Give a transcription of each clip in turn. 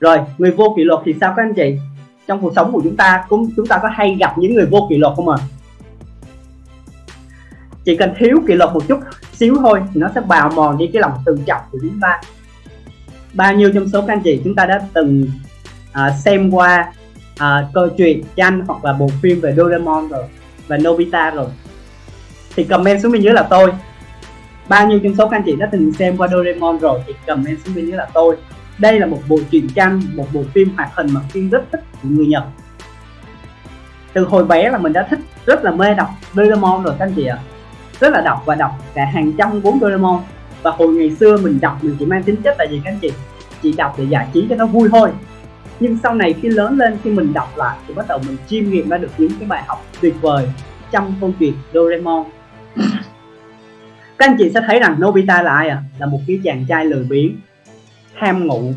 rồi người vô kỷ luật thì sao các anh chị? Trong cuộc sống của chúng ta cũng chúng ta có hay gặp những người vô kỷ luật không à chỉ cần thiếu kỷ luật một chút xíu thôi thì nó sẽ bào mòn đi cái lòng tự trọng của chúng ta. Bao nhiêu trong số các anh chị chúng ta đã từng à, xem qua à, câu chuyện tranh hoặc là bộ phim về Doraemon rồi và Nobita rồi? Thì comment xuống bên dưới là tôi. Bao nhiêu trong số các anh chị đã từng xem qua Doraemon rồi thì comment xuống bên dưới là tôi đây là một bộ truyện tranh, một bộ phim hoạt hình mà phim rất thích của người Nhật. Từ hồi bé là mình đã thích rất là mê đọc Doraemon rồi, các anh chị ạ. Rất là đọc và đọc cả hàng trăm cuốn Doraemon. Và hồi ngày xưa mình đọc mình chỉ mang tính chất là gì, các anh chị? Chỉ đọc để giải trí cho nó vui thôi. Nhưng sau này khi lớn lên, khi mình đọc lại, thì bắt đầu mình chiêm nghiệm ra được những cái bài học tuyệt vời trong câu chuyện Doraemon. Các anh chị sẽ thấy rằng Nobita là ai à là một cái chàng trai lười biếng ham ngủ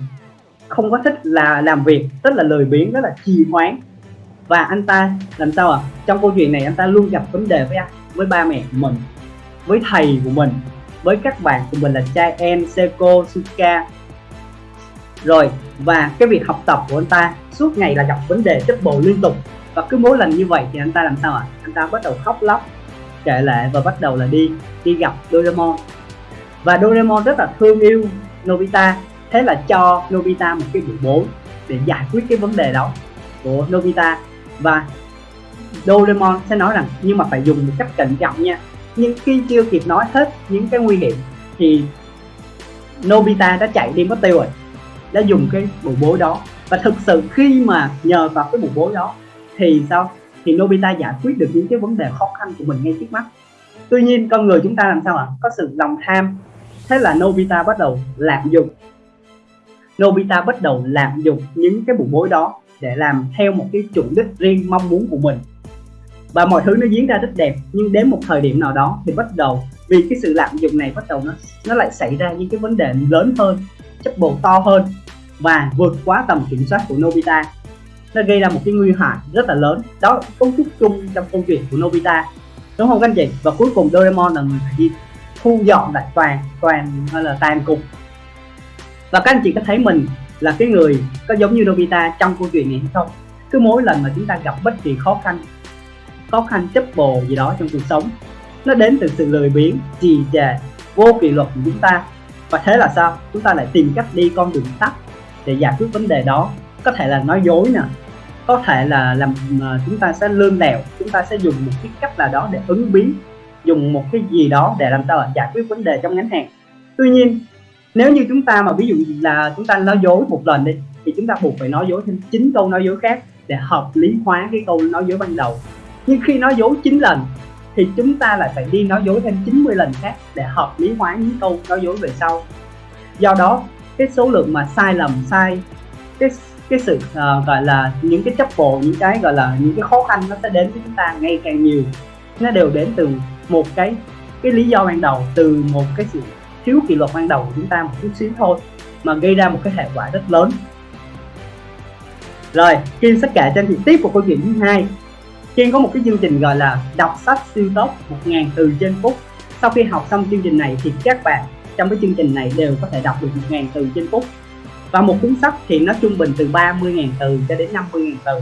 không có thích là làm việc rất là lười biếng rất là trì hoãn. Và anh ta làm sao à trong câu chuyện này anh ta luôn gặp vấn đề với anh với ba mẹ của mình với thầy của mình với các bạn của mình là trai em Seko, Suka rồi và cái việc học tập của anh ta suốt ngày là gặp vấn đề chất bộ liên tục. Và cứ mỗi lần như vậy thì anh ta làm sao ạ? À? anh ta bắt đầu khóc lóc kể lệ và bắt đầu là đi đi gặp Doraemon. Và Doraemon rất là thương yêu Nobita thế là cho Nobita một cái buổi bố để giải quyết cái vấn đề đó của Nobita. Và Doraemon sẽ nói rằng, nhưng mà phải dùng một cách cẩn trọng nha. Nhưng khi chưa kịp nói hết những cái nguy hiểm thì Nobita đã chạy đi mất tiêu rồi, đã dùng cái bộ bối đó. Và thực sự khi mà nhờ vào cái bộ bối đó thì sao? Thì Nobita giải quyết được những cái vấn đề khó khăn của mình ngay trước mắt. Tuy nhiên con người chúng ta làm sao ạ? Có sự lòng tham. Thế là Nobita bắt đầu lạm dụng Nobita bắt đầu lạm dụng những cái bộ bối đó để làm theo một cái chủ đích riêng mong muốn của mình. Và mọi thứ nó diễn ra rất đẹp, nhưng đến một thời điểm nào đó thì bắt đầu, vì cái sự lạm dụng này bắt đầu nó nó lại xảy ra những cái vấn đề lớn hơn chấp bộ to hơn và vượt quá tầm kiểm soát của Nobita. Nó gây ra một cái nguy hại rất là lớn. Đó là cấu trúc chung trong câu chuyện của Nobita. Đúng không các anh chị? Và cuối cùng Doraemon là người phải đi thu dọn lại toàn toàn hay là tàn cục và các anh chị có thấy mình là cái người có giống như Nobita trong câu chuyện này hay không? Cứ mỗi lần mà chúng ta gặp bất kỳ khó khăn khó khăn chấp bồ gì đó trong cuộc sống, nó đến từ sự lười biếng trì trệ vô kỷ luật của chúng ta. Và thế là sao? Chúng ta lại tìm cách đi con đường tắt để giải quyết vấn đề đó. Có thể là nói dối nè, có thể là làm à, chúng ta sẽ lương lẹo, chúng ta sẽ dùng một cái cách là đó để ứng biến, dùng một cái gì đó để làm sao là giải quyết vấn đề trong ngắn hạn. Tuy nhiên nếu như chúng ta mà ví dụ là chúng ta nói dối một lần đi thì chúng ta buộc phải nói dối thêm chín câu nói dối khác để hợp lý hóa cái câu nói dối ban đầu. Nhưng khi nói dối 9 lần thì chúng ta lại phải đi nói dối thêm 90 lần khác để hợp lý hóa những câu nói dối về sau. Do đó cái số lượng mà sai lầm sai cái cái sự uh, gọi là những cái chấp bộ những cái gọi là những cái khó khăn nó sẽ đến với chúng ta ngày càng nhiều. Nó đều đến từ một cái cái lý do ban đầu từ một cái sự thiếu kỷ luật ban đầu của chúng ta một chút xíu thôi, mà gây ra một cái hệ quả rất lớn. Rồi, Kim sẽ kể trên thị tiếp của câu chuyện thứ hai. Kiên có một cái chương trình gọi là đọc sách siêu tốc 1.000 từ trên phút sau khi học xong chương trình này thì các bạn trong cái chương trình này đều có thể đọc được 1.000 từ trên phút và một cuốn sách thì nó trung bình từ 30.000 từ cho đến 50.000 từ.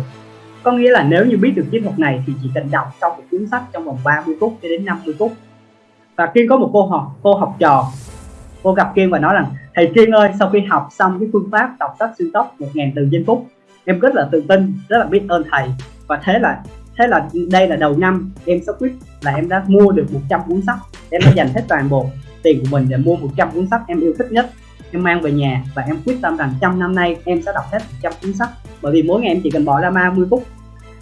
Có nghĩa là nếu như biết được chiến thuật này thì chỉ cần đọc xong một cuốn sách trong vòng 30 phút cho đến 50 phút. Và Kiên có một cô học cô học trò cô gặp Kiên và nói rằng, thầy Kiên ơi, sau khi học xong cái phương pháp đọc sách siêu tốc 1.000 từ giây phút, em rất là tự tin, rất là biết ơn thầy. Và thế là thế là đây là đầu năm em sẽ quyết là em đã mua được 100 cuốn sách. Em đã dành hết toàn bộ tiền của mình để mua 100 cuốn sách em yêu thích nhất. Em mang về nhà và em quyết tâm rằng trong năm nay em sẽ đọc hết 100 cuốn sách. Bởi vì mỗi ngày em chỉ cần bỏ ra 30 phút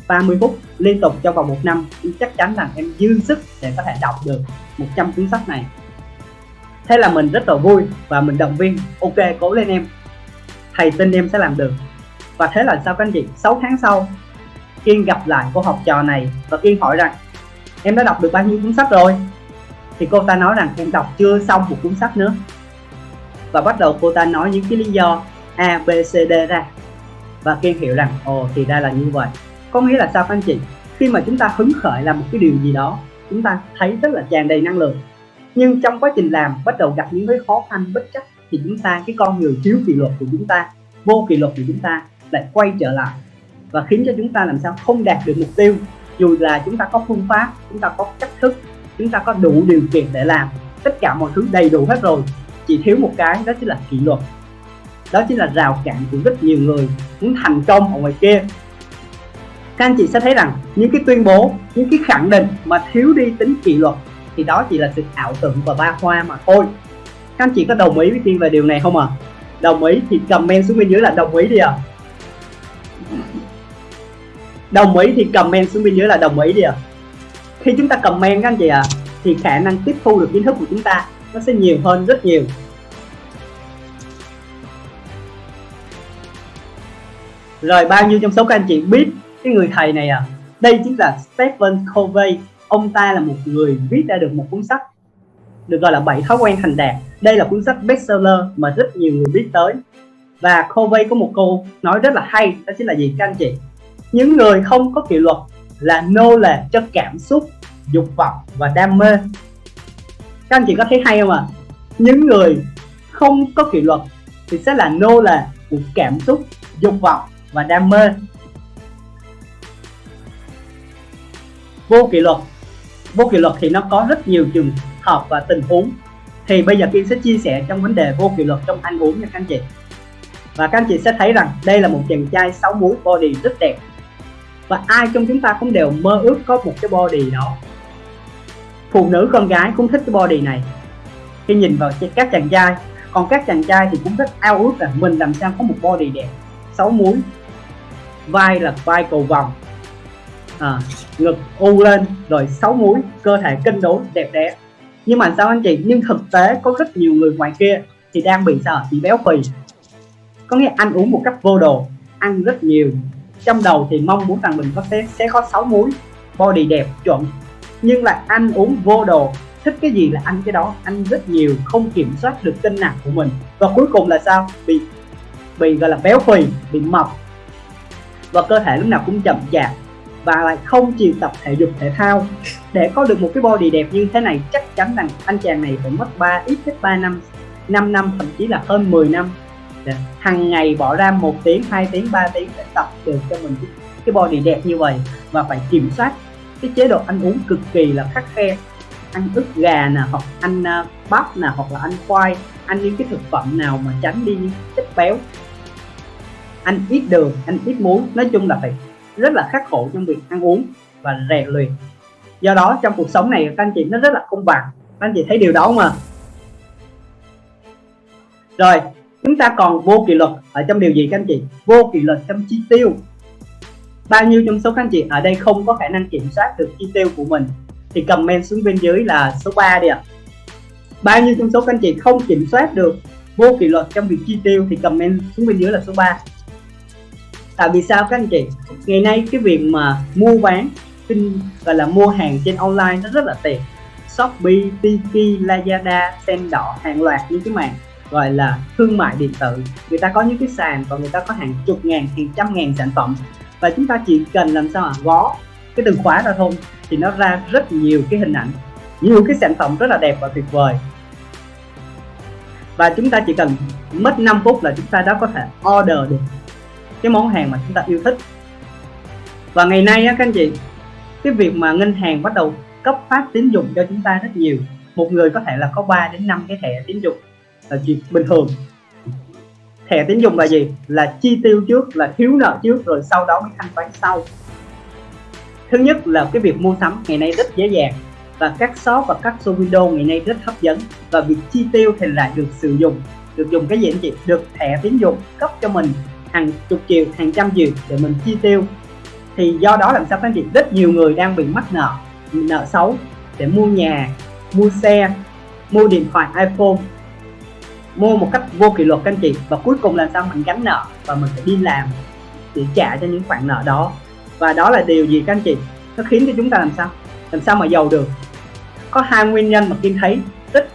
30 phút liên tục trong vòng một năm, em chắc chắn rằng em dư sức để có thể đọc được 100 cuốn sách này thế là mình rất là vui và mình động viên. Ok cố lên em. Thầy tin em sẽ làm được. Và thế là sao các anh chị? 6 tháng sau Kiên gặp lại cô học trò này và Kiên hỏi rằng em đã đọc được bao nhiêu cuốn sách rồi? Thì cô ta nói rằng em đọc chưa xong một cuốn sách nữa. Và bắt đầu cô ta nói những cái lý do A, B, C, D ra. Và Kiên hiểu rằng ồ thì ra là như vậy. Có nghĩa là sao các anh chị? Khi mà chúng ta hứng khởi làm một cái điều gì đó chúng ta thấy rất là tràn đầy năng lượng nhưng trong quá trình làm, bắt đầu gặp những cái khó khăn, bất chắc, thì chúng ta, cái con người thiếu kỷ luật của chúng ta, vô kỷ luật của chúng ta lại quay trở lại. Và khiến cho chúng ta làm sao không đạt được mục tiêu. Dù là chúng ta có phương pháp, chúng ta có cách thức, chúng ta có đủ điều kiện để làm, tất cả mọi thứ đầy đủ hết rồi, chỉ thiếu một cái, đó chính là kỷ luật. Đó chính là rào cản của rất nhiều người muốn thành công ở ngoài kia. Các anh chị sẽ thấy rằng, những cái tuyên bố, những cái khẳng định mà thiếu đi tính kỷ luật thì đó chỉ là sự ảo tưởng và ba hoa mà thôi các anh chị có đồng ý với tiên về điều này không ạ à? đồng ý thì comment xuống bên dưới là đồng ý đi ạ à. đồng ý thì comment xuống bên dưới là đồng ý đi ạ à. khi chúng ta comment các anh chị ạ à, thì khả năng tiếp thu được kiến thức của chúng ta nó sẽ nhiều hơn rất nhiều rồi bao nhiêu trong số các anh chị biết cái người thầy này à đây chính là Stephen Covey ông ta là một người viết ra được một cuốn sách được gọi là bảy thói quen thành đạt. Đây là cuốn sách bestseller mà rất nhiều người biết tới. Và Covey có một câu nói rất là hay, đó chính là gì các anh chị? Những người không có kỷ luật là nô lệ cho cảm xúc, dục vọng và đam mê. Các anh chị có thấy hay không ạ? À? những người không có kỷ luật thì sẽ là nô lệ của cảm xúc, dục vọng và đam mê. Vô kỷ luật vô kỷ luật thì nó có rất nhiều trường hợp và tình huống. Thì bây giờ Kiên sẽ chia sẻ trong vấn đề vô kỷ luật trong ăn uống nha các anh chị. Và các anh chị sẽ thấy rằng đây là một chàng trai sáu múi body rất đẹp. Và ai trong chúng ta cũng đều mơ ước có một cái body đó. Phụ nữ con gái cũng thích cái body này. Khi nhìn vào các chàng trai, còn các chàng trai thì cũng rất ao ước là mình làm sao có một body đẹp. Sáu múi, vai là vai cầu vòng à, ngực u lên rồi sáu múi cơ thể cân đối đẹp đẽ. Nhưng mà sao anh chị? Nhưng thực tế có rất nhiều người ngoài kia thì đang bị sao? Bị béo phì. Có nghĩa ăn uống một cách vô đồ ăn rất nhiều. Trong đầu thì mong muốn rằng mình có sẽ, sẽ có sáu múi body đẹp chuẩn. Nhưng lại ăn uống vô đồ. Thích cái gì là ăn cái đó ăn rất nhiều không kiểm soát được cân nặng của mình. Và cuối cùng là sao? Bị bị gọi là béo phì bị mập. Và cơ thể lúc nào cũng chậm chạp và lại không chịu tập thể dục thể thao. Để có được một cái body đẹp như thế này chắc chắn rằng anh chàng này phải mất 3 ít nhất 3 năm 5 năm thậm chí là hơn 10 năm. Hàng ngày bỏ ra một tiếng 2 tiếng 3 tiếng để tập được cho mình cái, body đẹp như vậy và phải kiểm soát cái chế độ ăn uống cực kỳ là khắc khe. Ăn ức gà nè hoặc ăn à, bắp nè hoặc là ăn khoai ăn những cái thực phẩm nào mà tránh đi những chất béo. Ăn ít đường ăn ít muối nói chung là phải rất là khắc khổ trong việc ăn uống và rèn luyện. Do đó, trong cuộc sống này, các anh chị nó rất là công bằng. Các anh chị thấy điều đó không rồi, chúng ta còn vô kỷ luật ở trong điều gì các anh chị? Vô kỷ luật trong chi tiêu. Bao nhiêu trong số các anh chị ở đây không có khả năng kiểm soát được chi tiêu của mình, thì comment xuống bên dưới là số 3 đi ạ. À. bao nhiêu trong số các anh chị không kiểm soát được vô kỷ luật trong việc chi tiêu, thì comment xuống bên dưới là số 3 tại vì sao các anh chị? Ngày nay cái việc mà mua bán kinh gọi là mua hàng trên online nó rất là tiện. Shopee, Tiki, Lazada, Sen đỏ hàng loạt những cái mạng gọi là thương mại điện tử. Người ta có những cái sàn và người ta có hàng chục ngàn hàng trăm ngàn sản phẩm. Và chúng ta chỉ cần làm sao mà gó cái từ khóa ra thôi thì nó ra rất nhiều cái hình ảnh nhiều cái sản phẩm rất là đẹp và tuyệt vời. Và chúng ta chỉ cần mất 5 phút là chúng ta đã có thể order được cái món hàng mà chúng ta yêu thích. Và ngày nay á, các anh chị, cái việc mà ngân hàng bắt đầu cấp phát tín dụng cho chúng ta rất nhiều. Một người có thể là có 3 đến 5 cái thẻ tín dụng là chuyện bình thường. Thẻ tín dụng là gì? Là chi tiêu trước, là thiếu nợ trước, rồi sau đó mới thanh toán sau. Thứ nhất là cái việc mua sắm ngày nay rất dễ dàng. Và các shop và các show window ngày nay rất hấp dẫn. Và việc chi tiêu thì lại được sử dụng. Được dùng cái gì anh chị? Được thẻ tín dụng cấp cho mình hàng chục triệu, hàng trăm triệu để mình chi tiêu. Thì do đó làm sao các anh chị rất nhiều người đang bị mắc nợ nợ xấu để mua nhà, mua xe, mua điện thoại, iPhone, mua một cách vô kỷ luật các anh chị. Và cuối cùng là sao? Mình gánh nợ và mình phải đi làm để trả cho những khoản nợ đó. Và đó là điều gì các anh chị? Nó khiến cho chúng ta làm sao? Làm sao mà giàu được? Có hai nguyên nhân mà Kiên thấy rất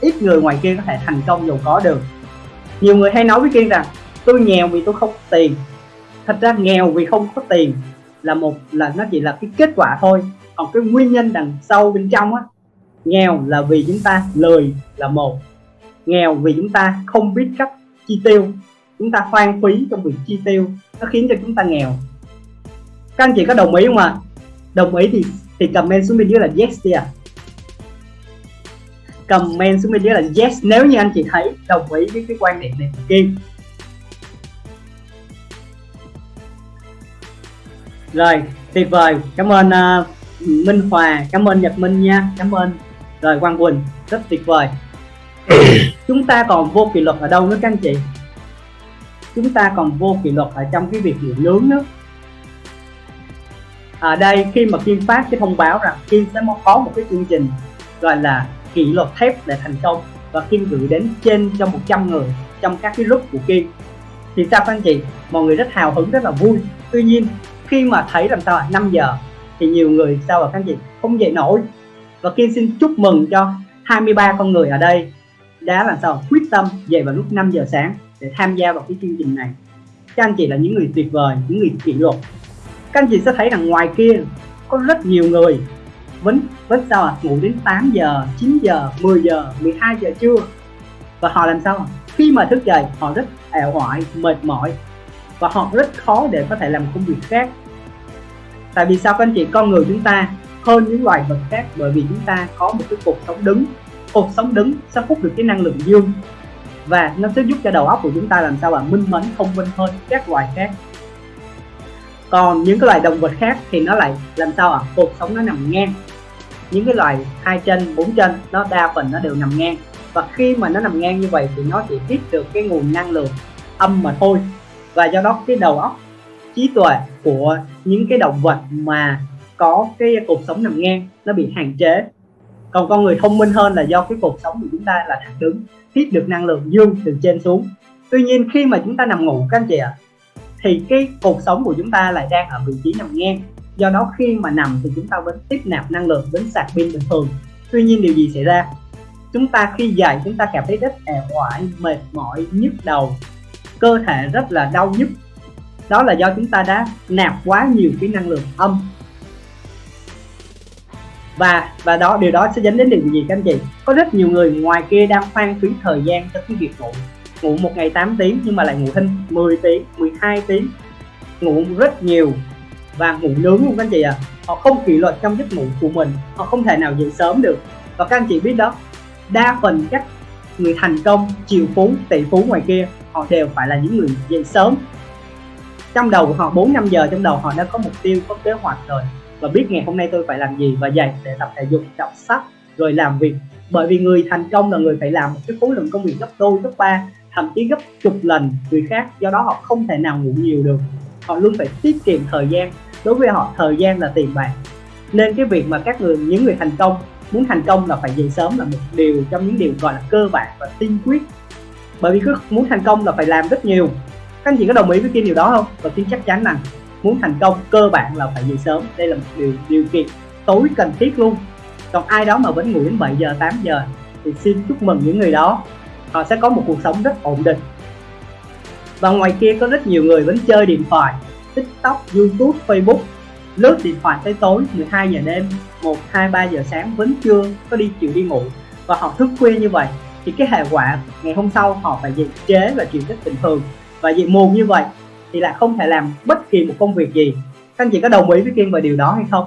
ít người ngoài kia có thể thành công giàu có được. Nhiều người hay nói với Kiên rằng tôi nghèo vì tôi không có tiền. Thật ra nghèo vì không có tiền là một, là nó chỉ là cái kết quả thôi. Còn cái nguyên nhân đằng sau bên trong á, nghèo là vì chúng ta lười là một. Nghèo vì chúng ta không biết cách chi tiêu. Chúng ta hoang phí trong việc chi tiêu, nó khiến cho chúng ta nghèo. Các anh chị có đồng ý không ạ? À? đồng ý thì thì comment xuống bên dưới là yes đi à. comment xuống bên dưới là yes. Nếu như anh chị thấy đồng ý với cái quan điểm này của rồi tuyệt vời. Cảm ơn uh, Minh Hòa cảm ơn Nhật Minh nha. Cảm ơn. Rồi Quang Quỳnh rất tuyệt vời. Chúng ta còn vô kỷ luật ở đâu nữa các anh chị? Chúng ta còn vô kỷ luật ở trong cái việc nghỉ nướng nữa. Ở đây khi mà Kim phát cái thông báo rằng Kim sẽ có một cái chương trình gọi là kỷ luật thép để thành công và Kim gửi đến trên cho 100 người trong các cái group của Kim. Thì sao các anh chị? Mọi người rất hào hứng rất là vui. Tuy nhiên khi mà thấy làm sao 5 giờ, thì nhiều người sao ạ các anh chị? Không dậy nổi. Và Kim xin chúc mừng cho 23 con người ở đây đã làm sao quyết tâm dậy vào lúc 5 giờ sáng để tham gia vào cái chương trình này. Các anh chị là những người tuyệt vời, những người kỷ luật. Các anh chị sẽ thấy rằng ngoài kia có rất nhiều người vẫn vẫn sao à ngủ đến 8 giờ 9 giờ 10 giờ 12 giờ trưa. Và họ làm sao khi mà thức dậy, họ rất ẻo oải, mệt mỏi. Và họ rất khó để có thể làm công việc khác tại vì sao các anh chị? Con người chúng ta hơn những loài vật khác bởi vì chúng ta có một cái cuộc sống đứng. Cuộc sống đứng sẽ hút được cái năng lượng dương và nó sẽ giúp cho đầu óc của chúng ta làm sao mà minh mẫn, thông minh hơn các loài khác. Còn những cái loài động vật khác thì nó lại làm sao ạ? À? cuộc sống nó nằm ngang. Những cái loài hai chân, bốn chân, nó đa phần nó đều nằm ngang. Và khi mà nó nằm ngang như vậy thì nó chỉ tiếp được cái nguồn năng lượng âm mà thôi. Và do đó cái đầu óc trí tuệ của những cái động vật mà có cái cuộc sống nằm ngang nó bị hạn chế. Còn con người thông minh hơn là do cái cuộc sống của chúng ta là thẳng đứng hít được năng lượng dương từ trên xuống. Tuy nhiên khi mà chúng ta nằm ngủ các anh chị ạ à, thì cái cuộc sống của chúng ta lại đang ở vị trí nằm ngang. Do đó khi mà nằm thì chúng ta vẫn tiếp nạp năng lượng vẫn sạc pin bình thường. Tuy nhiên điều gì xảy ra? Chúng ta khi dậy chúng ta cảm thấy rất ẻo oải mệt mỏi nhức đầu. Cơ thể rất là đau nhức đó là do chúng ta đã nạp quá nhiều cái năng lượng âm. Và và đó, điều đó sẽ dẫn đến điều gì các anh chị? Có rất nhiều người ngoài kia đang hoang phí thời gian cho cái việc ngủ. Ngủ một ngày 8 tiếng nhưng mà lại ngủ thêm 10 tiếng 12 tiếng. Ngủ rất nhiều và ngủ nướng luôn các anh chị ạ. À. họ không kỷ luật trong giấc ngủ của mình. Họ không thể nào dậy sớm được. Và các anh chị biết đó, đa phần các người thành công, triệu phú, tỷ phú ngoài kia, họ đều phải là những người dậy sớm trong đầu của họ 4 năm giờ trong đầu họ đã có mục tiêu, có kế hoạch rồi. Và biết ngày hôm nay tôi phải làm gì và dậy để tập thể dục, đọc sách, rồi làm việc. Bởi vì người thành công là người phải làm một cái khối lượng công việc gấp đôi, gấp ba, thậm chí gấp chục lần người khác. Do đó họ không thể nào ngủ nhiều được. Họ luôn phải tiết kiệm thời gian. Đối với họ, thời gian là tiền bạc. Nên cái việc mà các người, những người thành công, muốn thành công là phải dậy sớm là một điều trong những điều gọi là cơ bản và tiên quyết. Bởi vì cứ muốn thành công là phải làm rất nhiều các anh chị có đồng ý với cái điều đó không? Và tin chắc chắn rằng muốn thành công cơ bản là phải dậy sớm. Đây là một điều điều kiện tối cần thiết luôn. Còn ai đó mà vẫn ngủ đến 7 giờ 8 giờ thì xin chúc mừng những người đó. Họ sẽ có một cuộc sống rất ổn định. Và ngoài kia có rất nhiều người vẫn chơi điện thoại tiktok youtube facebook. Lướt điện thoại tới tối 12 giờ đêm 1, 2, 3 giờ sáng vẫn chưa có đi chịu đi ngủ. Và họ thức khuya như vậy thì cái hệ quả ngày hôm sau họ phải dậy chế và chịu rất bình thường và dị muộn như vậy thì lại không thể làm bất kỳ một công việc gì. Các anh chị có đồng ý với Kiên về điều đó hay không?